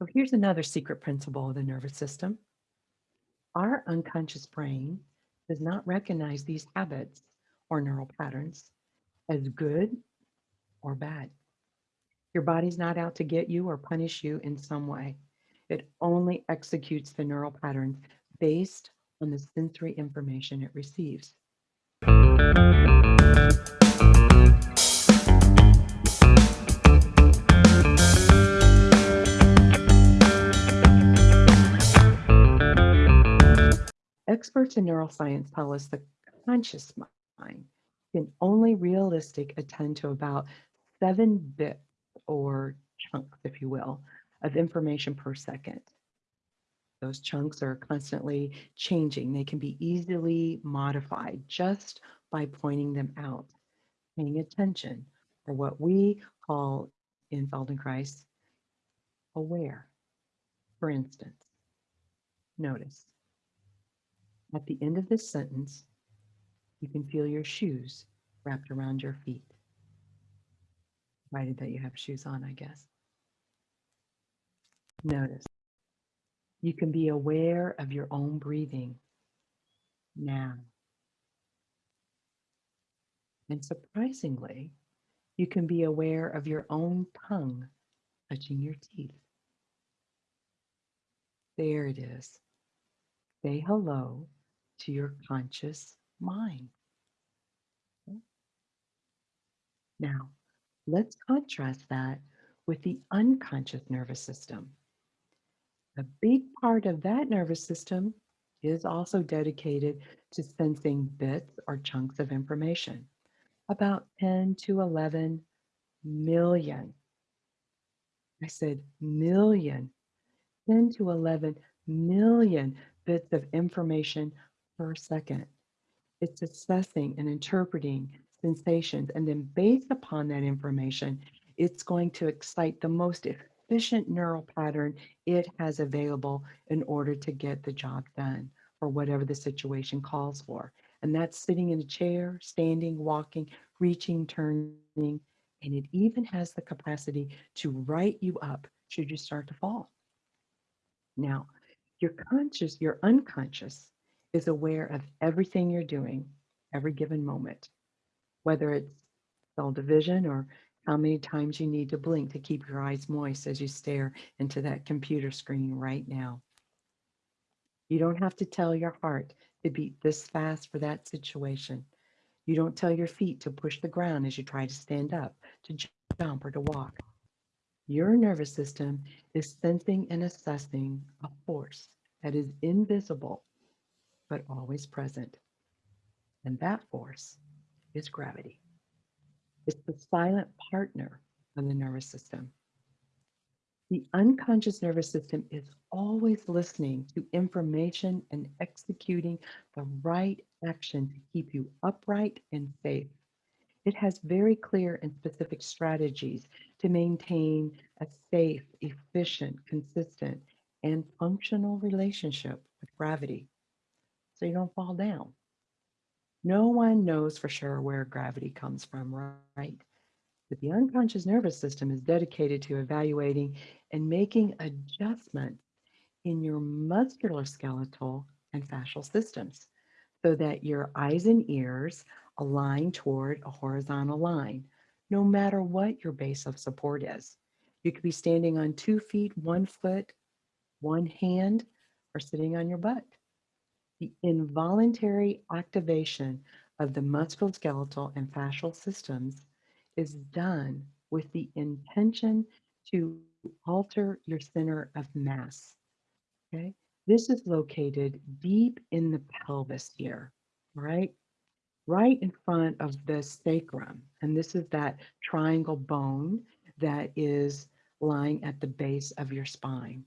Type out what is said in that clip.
So here's another secret principle of the nervous system. Our unconscious brain does not recognize these habits or neural patterns as good or bad. Your body's not out to get you or punish you in some way. It only executes the neural patterns based on the sensory information it receives. Experts in neuroscience tell us the conscious mind can only realistic attend to about seven bits or chunks, if you will, of information per second. Those chunks are constantly changing. They can be easily modified just by pointing them out, paying attention, or what we call in Feldenkrais aware. For instance, notice at the end of this sentence, you can feel your shoes wrapped around your feet. Provided that you have shoes on, I guess. Notice. You can be aware of your own breathing now. And surprisingly, you can be aware of your own tongue touching your teeth. There it is. Say hello to your conscious mind. Now, let's contrast that with the unconscious nervous system. A big part of that nervous system is also dedicated to sensing bits or chunks of information, about 10 to 11 million. I said million, 10 to 11 million bits of information per second. It's assessing and interpreting sensations, and then based upon that information, it's going to excite the most efficient neural pattern it has available in order to get the job done or whatever the situation calls for. And that's sitting in a chair, standing, walking, reaching, turning, and it even has the capacity to right you up should you start to fall. Now, your conscious, your unconscious is aware of everything you're doing every given moment, whether it's cell division or how many times you need to blink to keep your eyes moist as you stare into that computer screen right now. You don't have to tell your heart to beat this fast for that situation. You don't tell your feet to push the ground as you try to stand up, to jump, or to walk. Your nervous system is sensing and assessing a force that is invisible but always present. And that force is gravity. It's the silent partner of the nervous system. The unconscious nervous system is always listening to information and executing the right action to keep you upright and safe. It has very clear and specific strategies to maintain a safe, efficient, consistent, and functional relationship with gravity so you don't fall down. No one knows for sure where gravity comes from, right? But the unconscious nervous system is dedicated to evaluating and making adjustments in your musculoskeletal and fascial systems so that your eyes and ears align toward a horizontal line, no matter what your base of support is. You could be standing on two feet, one foot, one hand, or sitting on your butt the involuntary activation of the musculoskeletal and fascial systems is done with the intention to alter your center of mass. Okay, this is located deep in the pelvis here, right? Right in front of the sacrum. And this is that triangle bone that is lying at the base of your spine.